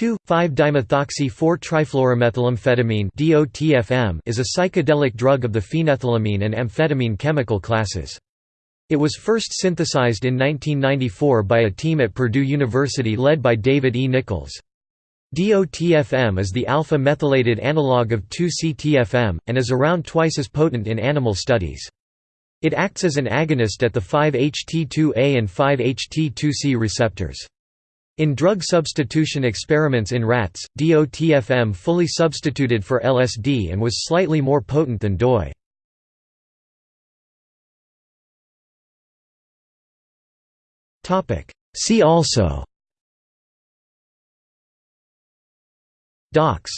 2,5-dimethoxy-4-trifluoromethylamphetamine is a psychedelic drug of the phenethylamine and amphetamine chemical classes. It was first synthesized in 1994 by a team at Purdue University led by David E. Nichols. DOTFM is the alpha-methylated analog of 2-CTFM, and is around twice as potent in animal studies. It acts as an agonist at the 5-HT2A and 5-HT2C receptors. In drug substitution experiments in rats, DOTFM fully substituted for LSD and was slightly more potent than DOI. See also. DOX